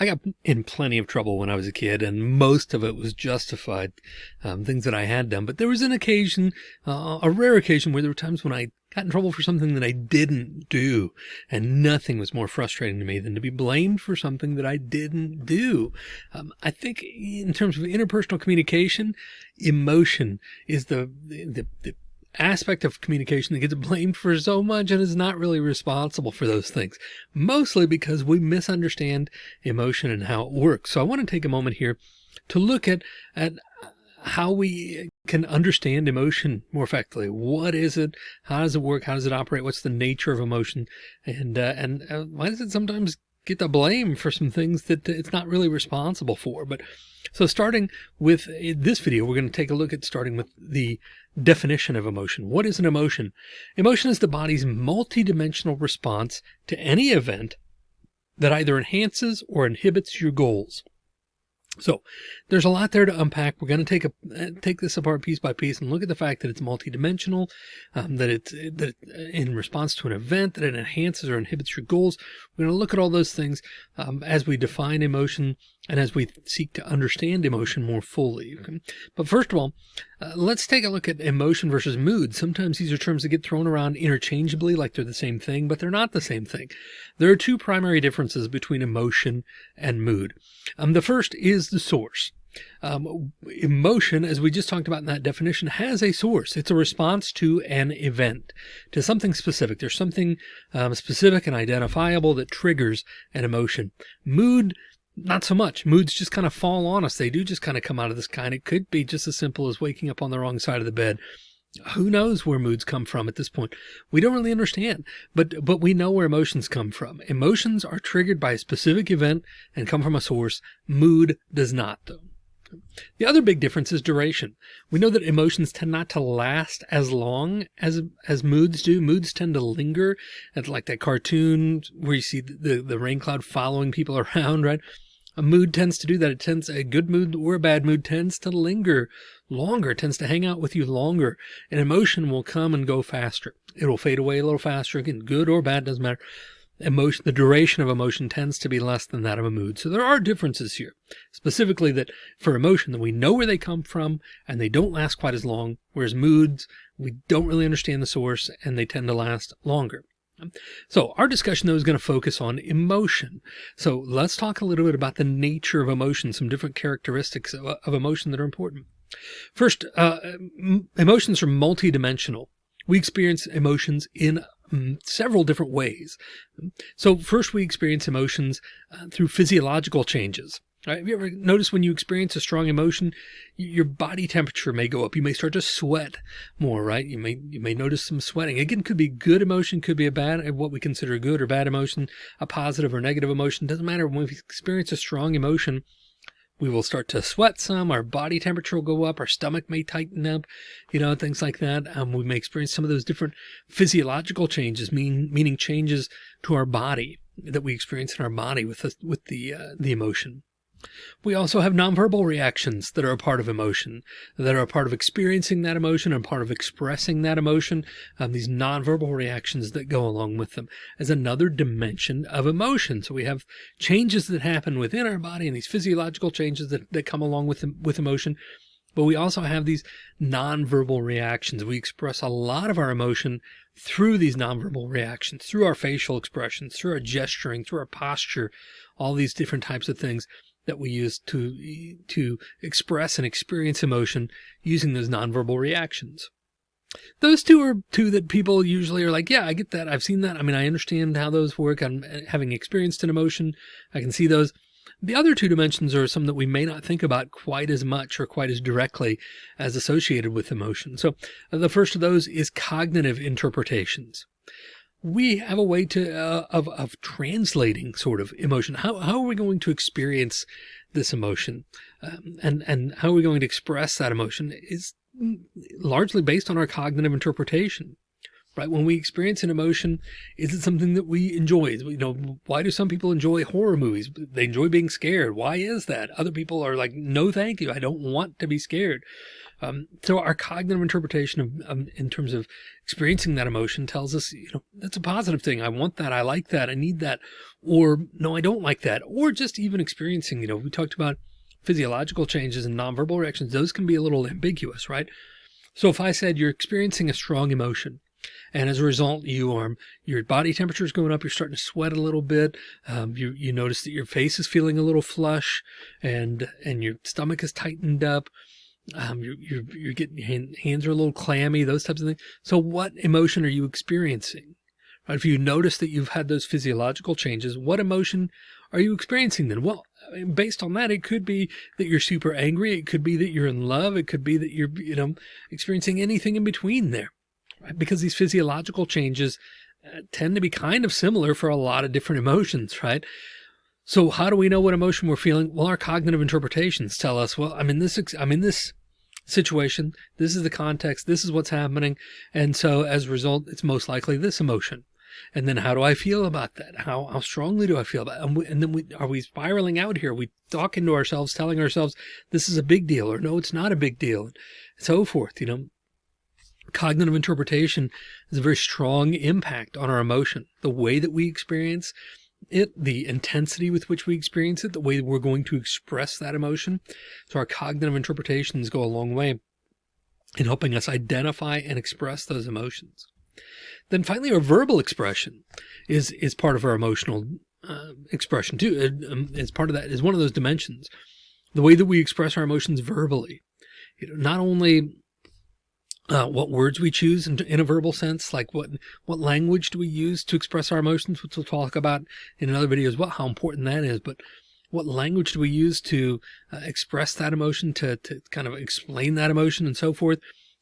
I got in plenty of trouble when I was a kid, and most of it was justified, um, things that I had done. But there was an occasion, uh, a rare occasion, where there were times when I got in trouble for something that I didn't do. And nothing was more frustrating to me than to be blamed for something that I didn't do. Um, I think in terms of interpersonal communication, emotion is the, the, the aspect of communication that gets blamed for so much and is not really responsible for those things, mostly because we misunderstand emotion and how it works. So I want to take a moment here to look at, at how we can understand emotion more effectively. What is it? How does it work? How does it operate? What's the nature of emotion? And, uh, and uh, why does it sometimes get the blame for some things that it's not really responsible for? But so starting with this video, we're going to take a look at starting with the definition of emotion. What is an emotion? Emotion is the body's multidimensional response to any event that either enhances or inhibits your goals. So there's a lot there to unpack. We're going to take a uh, take this apart piece by piece and look at the fact that it's multidimensional, um, that it's that in response to an event that it enhances or inhibits your goals. We're going to look at all those things um, as we define emotion and as we seek to understand emotion more fully. Okay? But first of all, uh, let's take a look at emotion versus mood. Sometimes these are terms that get thrown around interchangeably like they're the same thing, but they're not the same thing. There are two primary differences between emotion and mood. Um, the first is the source. Um, emotion, as we just talked about in that definition, has a source. It's a response to an event, to something specific. There's something um, specific and identifiable that triggers an emotion. Mood, not so much. Moods just kind of fall on us. They do just kind of come out of the sky. And it could be just as simple as waking up on the wrong side of the bed. Who knows where moods come from at this point? We don't really understand, but but we know where emotions come from. Emotions are triggered by a specific event and come from a source. Mood does not, though. The other big difference is duration. We know that emotions tend not to last as long as as moods do. Moods tend to linger. It's like that cartoon where you see the, the rain cloud following people around, right? A mood tends to do that. It tends a good mood or a bad mood tends to linger longer, tends to hang out with you longer. An emotion will come and go faster. It will fade away a little faster. Again, good or bad doesn't matter emotion, the duration of emotion tends to be less than that of a mood. So there are differences here, specifically that for emotion that we know where they come from and they don't last quite as long, whereas moods, we don't really understand the source and they tend to last longer. So our discussion though is going to focus on emotion. So let's talk a little bit about the nature of emotion, some different characteristics of, of emotion that are important. First, uh, emotions are multidimensional. We experience emotions in um, several different ways. So first we experience emotions uh, through physiological changes. Right? Have you ever noticed when you experience a strong emotion, your body temperature may go up. You may start to sweat more, right? You may, you may notice some sweating. Again, could be good emotion, could be a bad, what we consider a good or bad emotion, a positive or negative emotion. Doesn't matter. When we experience a strong emotion, we will start to sweat some, our body temperature will go up, our stomach may tighten up, you know, things like that. Um, we may experience some of those different physiological changes, mean, meaning changes to our body that we experience in our body with the, with the, uh, the emotion. We also have nonverbal reactions that are a part of emotion, that are a part of experiencing that emotion and part of expressing that emotion. Um, these nonverbal reactions that go along with them as another dimension of emotion. So we have changes that happen within our body and these physiological changes that, that come along with, with emotion. But we also have these nonverbal reactions. We express a lot of our emotion through these nonverbal reactions, through our facial expressions, through our gesturing, through our posture, all these different types of things that we use to, to express and experience emotion using those nonverbal reactions. Those two are two that people usually are like, yeah, I get that. I've seen that. I mean, I understand how those work. I'm having experienced an emotion. I can see those. The other two dimensions are some that we may not think about quite as much or quite as directly as associated with emotion. So uh, the first of those is cognitive interpretations we have a way to uh, of of translating sort of emotion. How how are we going to experience this emotion, um, and and how are we going to express that emotion is largely based on our cognitive interpretation. Right? When we experience an emotion, is it something that we enjoy? You know, why do some people enjoy horror movies? They enjoy being scared. Why is that? Other people are like, no, thank you. I don't want to be scared. Um, so our cognitive interpretation of, um, in terms of experiencing that emotion tells us, you know, that's a positive thing. I want that. I like that. I need that. Or no, I don't like that. Or just even experiencing, you know, we talked about physiological changes and nonverbal reactions. Those can be a little ambiguous, right? So if I said you're experiencing a strong emotion, and as a result, you are your body temperature is going up. You're starting to sweat a little bit. Um, you you notice that your face is feeling a little flush, and and your stomach is tightened up. Um, you're, you're, you're getting hand, hands are a little clammy, those types of things. So what emotion are you experiencing? Right? If you notice that you've had those physiological changes, what emotion are you experiencing then? Well, based on that, it could be that you're super angry. It could be that you're in love. It could be that you're, you know, experiencing anything in between there, right? Because these physiological changes uh, tend to be kind of similar for a lot of different emotions, right? So how do we know what emotion we're feeling? Well, our cognitive interpretations tell us, well, I'm in this, I'm in this situation. This is the context. This is what's happening. And so as a result, it's most likely this emotion. And then how do I feel about that? How, how strongly do I feel about it? And, we, and then we, are we spiraling out here? Are we talking to ourselves, telling ourselves this is a big deal or no, it's not a big deal and so forth. You know, cognitive interpretation has a very strong impact on our emotion, the way that we experience it, the intensity with which we experience it, the way we're going to express that emotion. So our cognitive interpretations go a long way in helping us identify and express those emotions. Then finally, our verbal expression is, is part of our emotional uh, expression too. It, um, it's part of that is one of those dimensions, the way that we express our emotions verbally. You know, not only uh, what words we choose in, in, a verbal sense, like what what language do we use to express our emotions, which we'll talk about in another video as well, how important that is. But what language do we use to uh, express that emotion, to, to kind of explain that emotion and so forth.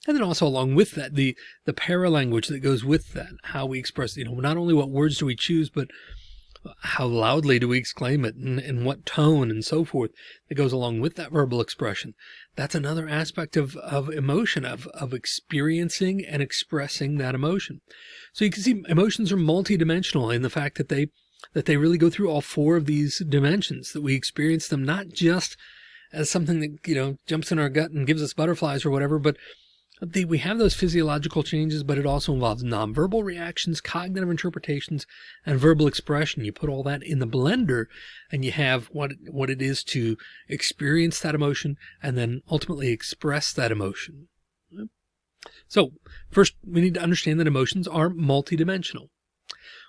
And then also along with that, the, the paralanguage that goes with that, how we express, you know, not only what words do we choose, but how loudly do we exclaim it and in what tone and so forth that goes along with that verbal expression. That's another aspect of, of emotion, of, of experiencing and expressing that emotion. So you can see emotions are multidimensional in the fact that they, that they really go through all four of these dimensions, that we experience them not just as something that, you know, jumps in our gut and gives us butterflies or whatever, but the, we have those physiological changes, but it also involves nonverbal reactions, cognitive interpretations, and verbal expression. You put all that in the blender and you have what, what it is to experience that emotion and then ultimately express that emotion. So first we need to understand that emotions are multidimensional.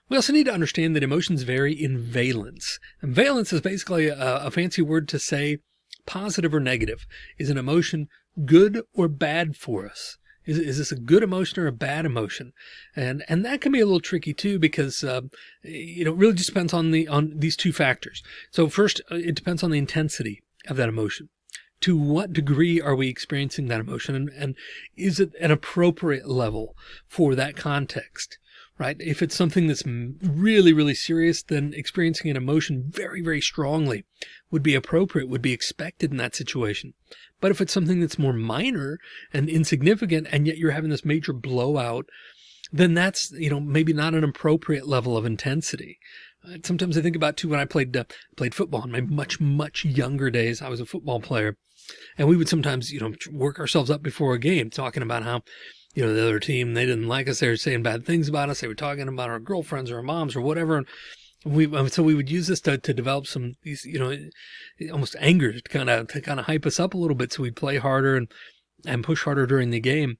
We also need to understand that emotions vary in valence. And valence is basically a, a fancy word to say positive or negative. Is an emotion good or bad for us? Is, is this a good emotion or a bad emotion? And, and that can be a little tricky too, because, uh, you know, it really just depends on the, on these two factors. So first, uh, it depends on the intensity of that emotion. To what degree are we experiencing that emotion? And, and is it an appropriate level for that context? Right? If it's something that's really, really serious, then experiencing an emotion very, very strongly would be appropriate, would be expected in that situation. But if it's something that's more minor and insignificant, and yet you're having this major blowout, then that's, you know, maybe not an appropriate level of intensity. Uh, sometimes I think about too, when I played, uh, played football in my much, much younger days, I was a football player and we would sometimes, you know, work ourselves up before a game talking about how, you know, the other team, they didn't like us. They were saying bad things about us. They were talking about our girlfriends or our moms or whatever. And we, um, so we would use this to, to develop some, these, you know, almost anger to kind of, to kind of hype us up a little bit. So we'd play harder and, and push harder during the game.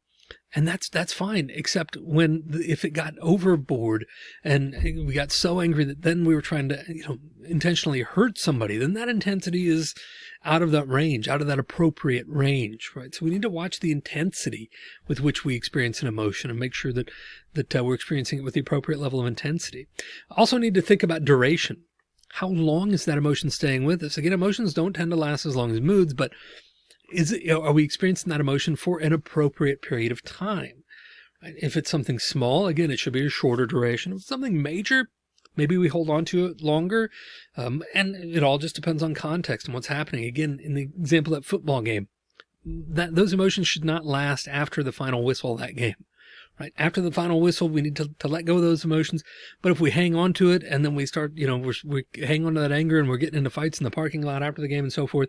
And that's, that's fine. Except when, if it got overboard and we got so angry that then we were trying to, you know, intentionally hurt somebody, then that intensity is, out of that range, out of that appropriate range, right? So we need to watch the intensity with which we experience an emotion and make sure that, that uh, we're experiencing it with the appropriate level of intensity. Also need to think about duration. How long is that emotion staying with us? Again, emotions don't tend to last as long as moods, but is it, are we experiencing that emotion for an appropriate period of time? If it's something small, again, it should be a shorter duration. If it's something major, Maybe we hold on to it longer. Um, and it all just depends on context and what's happening. Again, in the example that football game, that those emotions should not last after the final whistle of that game. right? After the final whistle, we need to, to let go of those emotions. But if we hang on to it and then we start, you know, we're, we hang on to that anger and we're getting into fights in the parking lot after the game and so forth,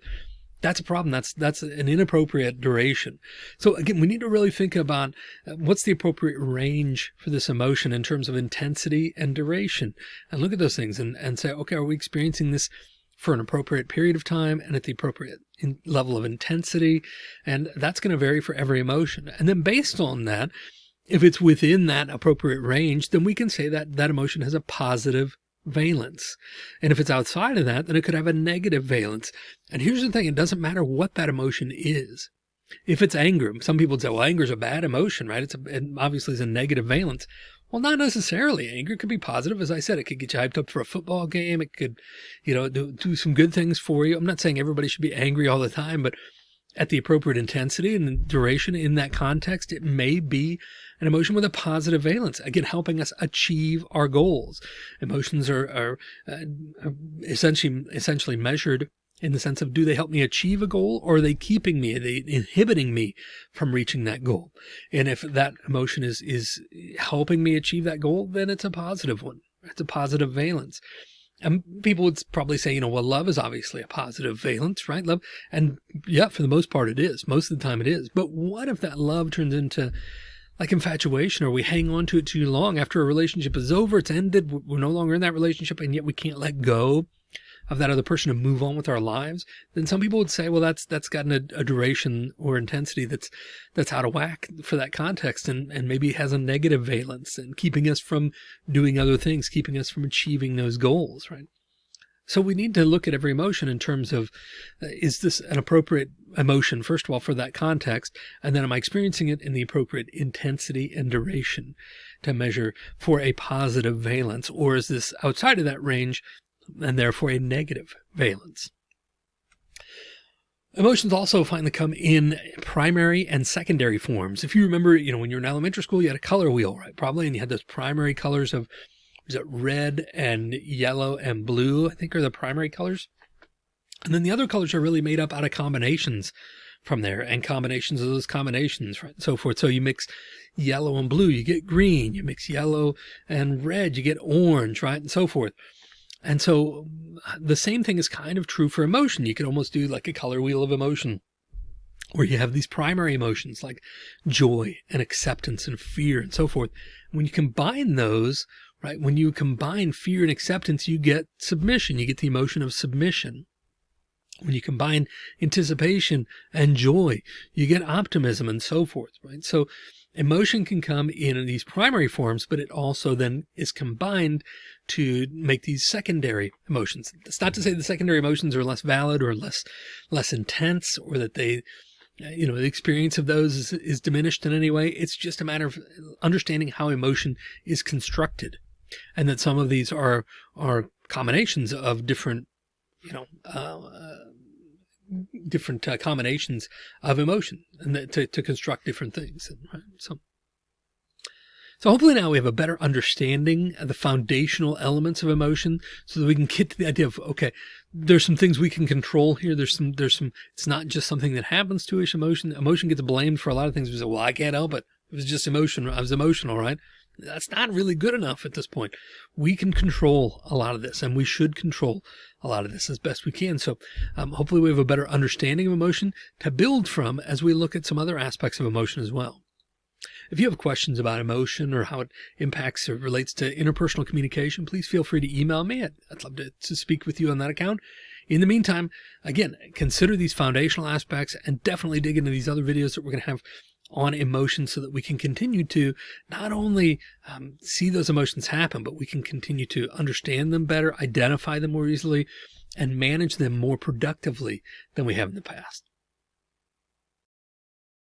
that's a problem. That's, that's an inappropriate duration. So again, we need to really think about uh, what's the appropriate range for this emotion in terms of intensity and duration and look at those things and, and say, okay, are we experiencing this for an appropriate period of time and at the appropriate level of intensity? And that's going to vary for every emotion. And then based on that, if it's within that appropriate range, then we can say that that emotion has a positive valence. And if it's outside of that, then it could have a negative valence. And here's the thing, it doesn't matter what that emotion is. If it's anger, some people say, well, anger is a bad emotion, right? It's a, it obviously is a negative valence. Well, not necessarily. Anger could be positive. As I said, it could get you hyped up for a football game. It could, you know, do, do some good things for you. I'm not saying everybody should be angry all the time, but at the appropriate intensity and duration in that context, it may be an emotion with a positive valence, again, helping us achieve our goals. Emotions are, are, uh, are essentially, essentially measured in the sense of do they help me achieve a goal or are they keeping me, are they inhibiting me from reaching that goal? And if that emotion is, is helping me achieve that goal, then it's a positive one. It's a positive valence. And people would probably say, you know, well, love is obviously a positive valence, right? Love. And yeah, for the most part, it is. Most of the time it is. But what if that love turns into like infatuation or we hang on to it too long after a relationship is over, it's ended, we're no longer in that relationship and yet we can't let go of that other person to move on with our lives, then some people would say, well, that's, that's gotten a, a duration or intensity that's, that's out of whack for that context and, and maybe has a negative valence and keeping us from doing other things, keeping us from achieving those goals, right? So we need to look at every emotion in terms of, uh, is this an appropriate emotion, first of all, for that context? And then am I experiencing it in the appropriate intensity and duration to measure for a positive valence? Or is this outside of that range and therefore a negative valence? Emotions also finally come in primary and secondary forms. If you remember, you know, when you're in elementary school, you had a color wheel, right? Probably, and you had those primary colors of is it red and yellow and blue, I think are the primary colors. And then the other colors are really made up out of combinations from there and combinations of those combinations, right? And so forth. So you mix yellow and blue, you get green, you mix yellow and red, you get orange, right? And so forth. And so the same thing is kind of true for emotion. You could almost do like a color wheel of emotion where you have these primary emotions like joy and acceptance and fear and so forth. When you combine those right? When you combine fear and acceptance, you get submission. You get the emotion of submission. When you combine anticipation and joy, you get optimism and so forth, right? So emotion can come in these primary forms, but it also then is combined to make these secondary emotions. It's not to say the secondary emotions are less valid or less, less intense or that they, you know, the experience of those is, is diminished in any way. It's just a matter of understanding how emotion is constructed and that some of these are are combinations of different, you know, uh, different uh, combinations of emotion and to, to construct different things. Right? So, so hopefully now we have a better understanding of the foundational elements of emotion so that we can get to the idea of, okay, there's some things we can control here. There's some, there's some, it's not just something that happens to us. Emotion, emotion gets blamed for a lot of things. We say, well, I can't help it. It was just emotion. I was emotional, right? that's not really good enough at this point. We can control a lot of this and we should control a lot of this as best we can. So um, hopefully we have a better understanding of emotion to build from as we look at some other aspects of emotion as well. If you have questions about emotion or how it impacts or relates to interpersonal communication, please feel free to email me. I'd, I'd love to, to speak with you on that account. In the meantime, again, consider these foundational aspects and definitely dig into these other videos that we're going to have on emotions so that we can continue to not only um, see those emotions happen, but we can continue to understand them better, identify them more easily, and manage them more productively than we have in the past.